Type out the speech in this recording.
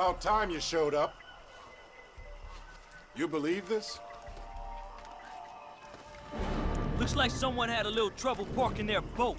About time you showed up. You believe this? Looks like someone had a little trouble parking their boat.